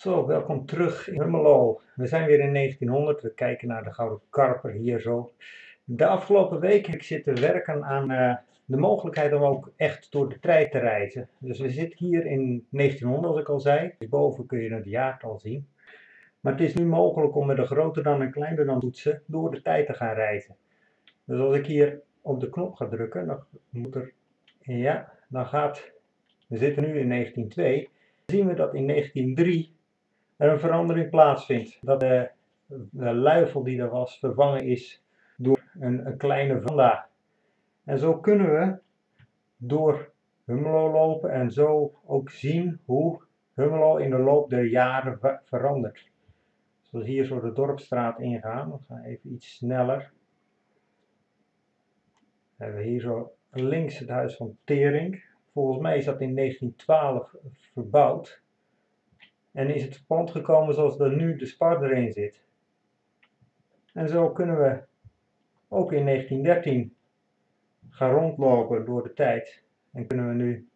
Zo, welkom terug in Hummelo. We zijn weer in 1900. We kijken naar de Gouden Karper hier zo. De afgelopen week heb ik zitten werken aan uh, de mogelijkheid om ook echt door de tijd te reizen. Dus we zitten hier in 1900, als ik al zei. Dus boven kun je het jaartal zien. Maar het is nu mogelijk om met een groter dan en kleiner dan toetsen door de tijd te gaan reizen. Dus als ik hier op de knop ga drukken, dan moet er, ja, dan gaat, we zitten nu in 1902, zien we dat in 1903 er een verandering plaatsvindt. Dat de, de luifel die er was vervangen is door een, kleine vanda. En zo kunnen we door Hummelo lopen en zo ook zien hoe Hummelo in de loop der jaren verandert. Zoals hier zo de dorpstraat ingaan. We gaan even iets sneller. We hebben hier zo links het huis van Tering. Volgens mij is dat in 1912 verbouwd. En is het pand gekomen zoals er nu de spar erin zit. En zo kunnen we ook in 1913 gaan rondlopen door de tijd. En kunnen we nu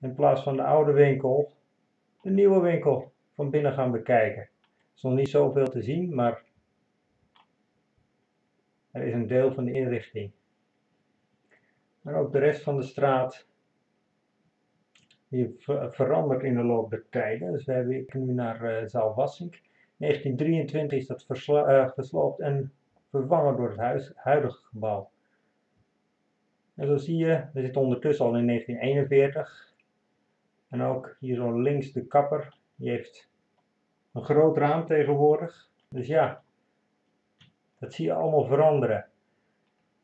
in plaats van de oude winkel de nieuwe winkel van binnen gaan bekijken. Er is nog niet zoveel te zien, maar er is een deel van de inrichting. Maar ook de rest van de straat die verandert in de loop der tijden. Dus we hebben nu naar uh, zaal Wassink. 1923 is dat uh, gesloopt en vervangen door het huidige gebouw. En zo zie je, we zitten ondertussen al in 1941. En ook hier zo links de kapper, die heeft een groot raam tegenwoordig. Dus ja, dat zie je allemaal veranderen.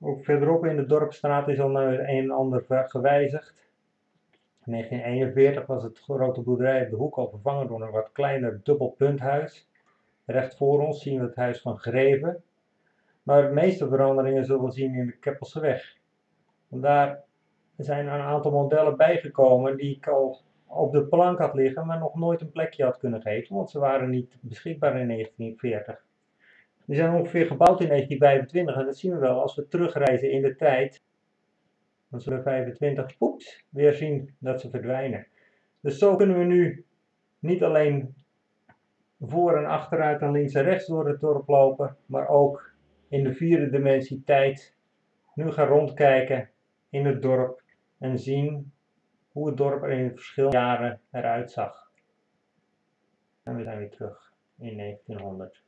Ook verderop in de dorpstraat is al een en ander gewijzigd. In 1941 was het grote boerderij op de hoek al vervangen door een wat kleiner dubbelpunthuis. Recht voor ons zien we het huis van Greven. Maar de meeste veranderingen zullen we zien in de Keppelseweg. Want daar zijn een aantal modellen bijgekomen die ik al op de plank had liggen, maar nog nooit een plekje had kunnen geven, want ze waren niet beschikbaar in 1940. Die zijn ongeveer gebouwd in 1925 en dat zien we wel als we terugreizen in de tijd dan zullen 25 poeps weer zien dat ze verdwijnen. Dus zo kunnen we nu niet alleen voor en achteruit en links en rechts door het dorp lopen, maar ook in de vierde dimensie tijd nu gaan rondkijken in het dorp en zien hoe het dorp er in verschillende jaren eruit zag. En we zijn weer terug in 1900.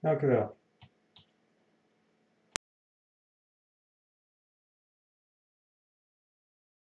Dank u wel.